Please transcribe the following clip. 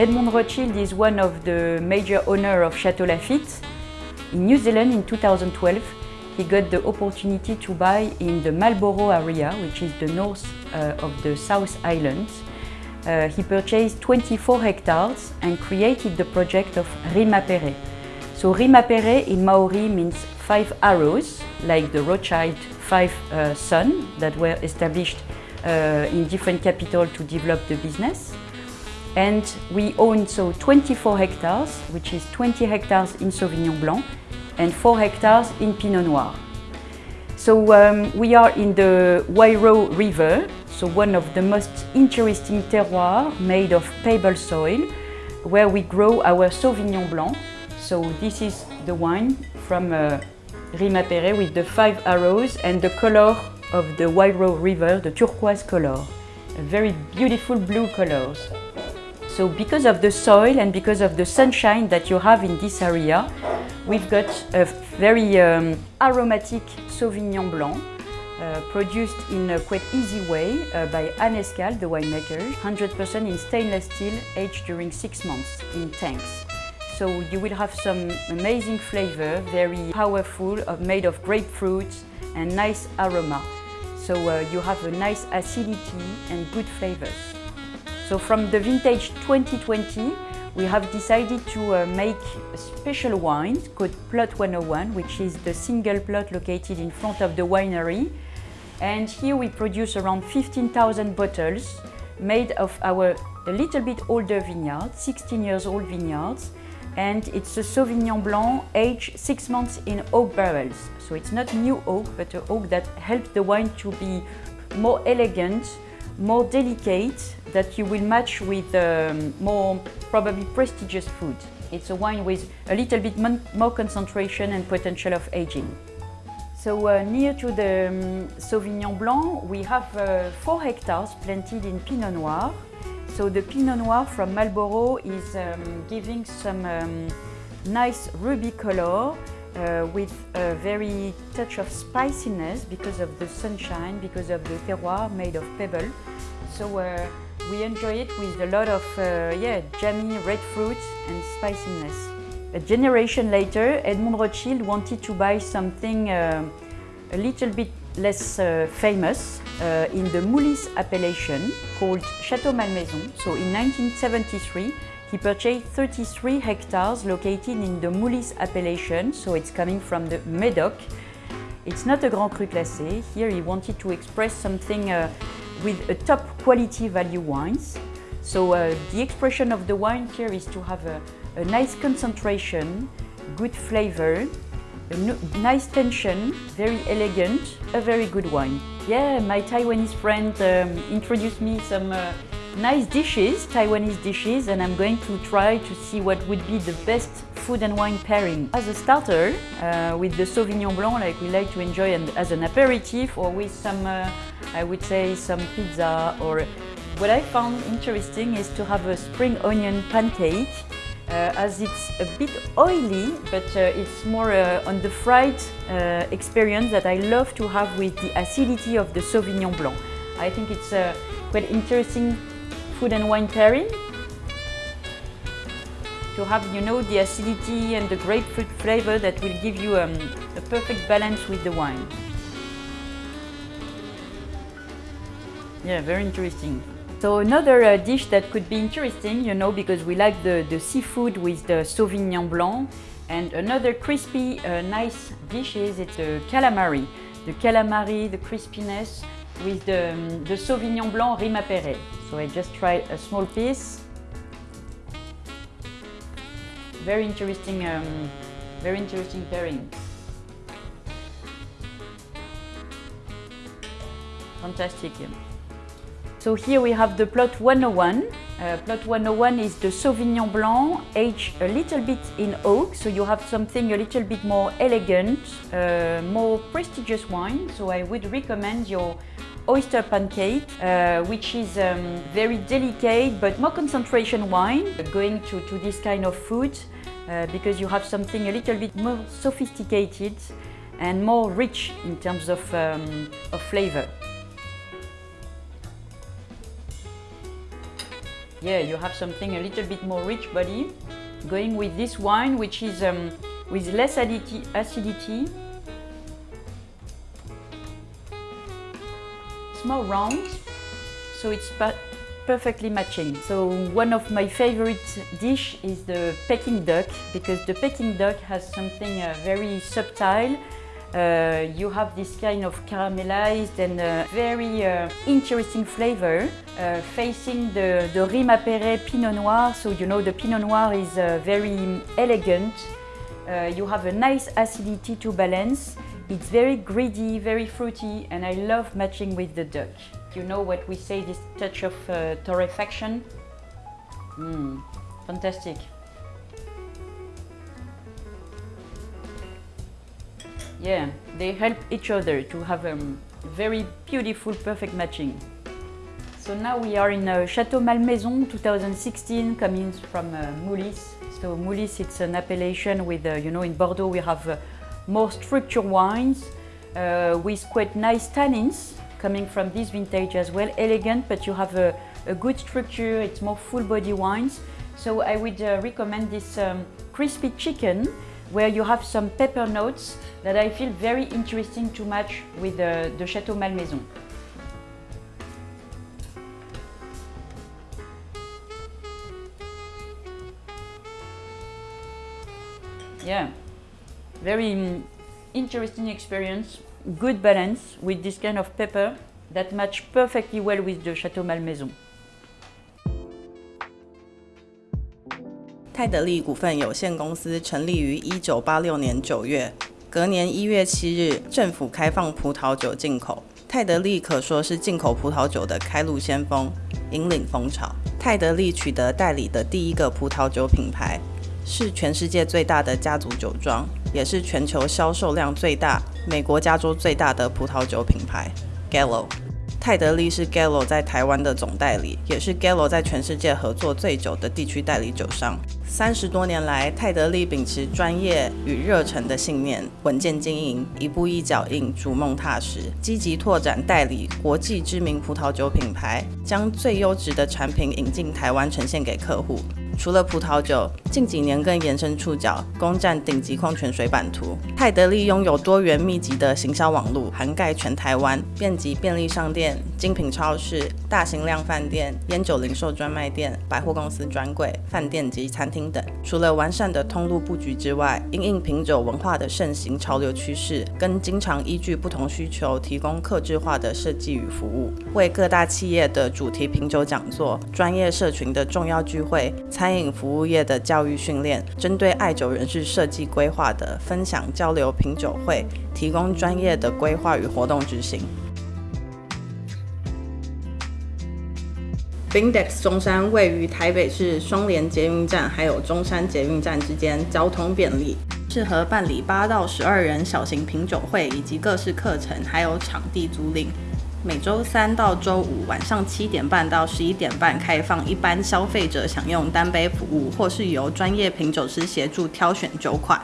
Edmond Rothschild is one of the major owners of Chateau Lafite. In New Zealand in 2012, he got the opportunity to buy in the Marlborough area, which is the north uh, of the South Islands. Uh, he purchased 24 hectares and created the project of Rimapere. So Rimapere in Maori means five arrows, like the Rothschild five uh, sons that were established uh, in different capitals to develop the business. And we own so 24 hectares, which is 20 hectares in Sauvignon Blanc and 4 hectares in Pinot Noir. So um, we are in the Wairau River, so one of the most interesting terroirs made of pebble soil, where we grow our Sauvignon Blanc. So this is the wine from uh, Rimapere with the five arrows and the color of the Wairau River, the turquoise color. A very beautiful blue colors. So because of the soil and because of the sunshine that you have in this area, we've got a very um, aromatic Sauvignon Blanc uh, produced in a quite easy way uh, by Anne the winemaker, 100% in stainless steel, aged during six months in tanks. So you will have some amazing flavor, very powerful, made of grapefruit and nice aroma. So uh, you have a nice acidity and good flavors. So from the vintage 2020, we have decided to uh, make a special wine called Plot 101, which is the single plot located in front of the winery. And here we produce around 15,000 bottles made of our a little bit older vineyard, 16 years old vineyards. And it's a Sauvignon Blanc aged six months in oak barrels. So it's not new oak, but an oak that helps the wine to be more elegant, more delicate, that you will match with um, more probably prestigious food. It's a wine with a little bit more concentration and potential of aging. So uh, near to the um, Sauvignon Blanc, we have uh, four hectares planted in Pinot Noir. So the Pinot Noir from Marlborough is um, giving some um, nice ruby color uh, with a very touch of spiciness because of the sunshine, because of the terroir made of pebble. So uh, we enjoy it with a lot of uh, yeah, jammy red fruit and spiciness. A generation later, Edmond Rothschild wanted to buy something uh, a little bit less uh, famous uh, in the Moulis appellation called Chateau Malmaison. So in 1973, he purchased 33 hectares located in the Moulis appellation, so it's coming from the Medoc. It's not a Grand Cru classé. Here he wanted to express something uh, with a top quality value wines. So uh, the expression of the wine here is to have a, a nice concentration, good flavor, a nice tension, very elegant, a very good wine. Yeah, my Taiwanese friend um, introduced me some uh, nice dishes, Taiwanese dishes, and I'm going to try to see what would be the best food and wine pairing. As a starter, uh, with the Sauvignon Blanc, like we like to enjoy and as an aperitif, or with some, uh, I would say, some pizza, or what I found interesting is to have a spring onion pancake, uh, as it's a bit oily, but uh, it's more uh, on the fried uh, experience that I love to have with the acidity of the Sauvignon Blanc. I think it's a quite interesting food and wine pairing to have, you know, the acidity and the grapefruit flavor that will give you um, a perfect balance with the wine. Yeah, very interesting. So another uh, dish that could be interesting, you know, because we like the, the seafood with the Sauvignon Blanc. And another crispy, uh, nice dish is it's the calamari. The calamari, the crispiness with the, um, the Sauvignon Blanc Rimapere. So I just tried a small piece. Very interesting, um, very interesting pairing. Fantastic. So here we have the plot 101. Uh, plot 101 is the Sauvignon Blanc aged a little bit in oak, so you have something a little bit more elegant, uh, more prestigious wine. So I would recommend your oyster pancake, uh, which is um, very delicate but more concentration wine, going to, to this kind of food uh, because you have something a little bit more sophisticated and more rich in terms of, um, of flavor. yeah, you have something a little bit more rich body. Going with this wine, which is um, with less acidity, It's more round, so it's perfectly matching. So one of my favorite dish is the Peking duck because the Peking duck has something uh, very subtle uh, you have this kind of caramelized and uh, very uh, interesting flavor uh, facing the, the Rime Pinot Noir. So you know the Pinot Noir is uh, very elegant. You have a nice acidity to balance. It's very greedy, very fruity, and I love matching with the duck. You know what we say, this touch of torrefaction? Mmm, fantastic. Yeah, they help each other to have a um, very beautiful, perfect matching. So now we are in uh, Chateau Malmaison 2016, coming from uh, Moulis. So Moulis, it's an appellation with, uh, you know, in Bordeaux we have uh, more structured wines uh, with quite nice tannins coming from this vintage as well. Elegant, but you have a, a good structure, it's more full body wines. So I would uh, recommend this um, crispy chicken where you have some pepper notes that I feel very interesting to match with the, the Chateau Malmaison. Yeah, very interesting experience, good balance with this kind of pepper that match perfectly well with the Chateau Malmaison. 泰德利股份有限公司成立于一九八六年九月，隔年一月七日，政府开放葡萄酒进口。泰德利可说是进口葡萄酒的开路先锋，引领风潮。泰德利取得代理的第一个葡萄酒品牌，是全世界最大的家族酒庄，也是全球销售量最大、美国加州最大的葡萄酒品牌 Gallo。泰德利是 Gallo 在台湾的总代理，也是 Gallo 在全世界合作最久的地区代理酒商。三十多年来，泰德利秉持专业与热忱的信念，稳健经营，一步一脚印，逐梦踏实，积极拓展代理国际知名葡萄酒品牌，将最优质的产品引进台湾，呈现给客户。除了葡萄酒，近几年更延伸触角，攻占顶级矿泉水版图。泰德利拥有多元密集的行销网络，涵盖全台湾，遍及便利商店、精品超市、大型量饭店、烟酒零售专卖店、百货公司专柜、饭店及餐厅等。除了完善的通路布局之外，因应品酒文化的盛行潮流趋势，跟经常依据不同需求提供客制化的设计与服务，为各大企业的主题品酒讲座、专业社群的重要聚会、餐。餐饮服务业的教育训练，针对爱酒人士设计规划的分享交流品酒会，提供专业的规划与活动执行。Bindex 中山位于台北市双连捷运站还有中山捷运站之间，交通便利，适合办理八到十二人小型品酒会以及各式课程，还有场地租赁。每周三到周五晚上七点半到十一点半开放，一般消费者享用单杯服务，或是由专业品酒师协助挑选酒款。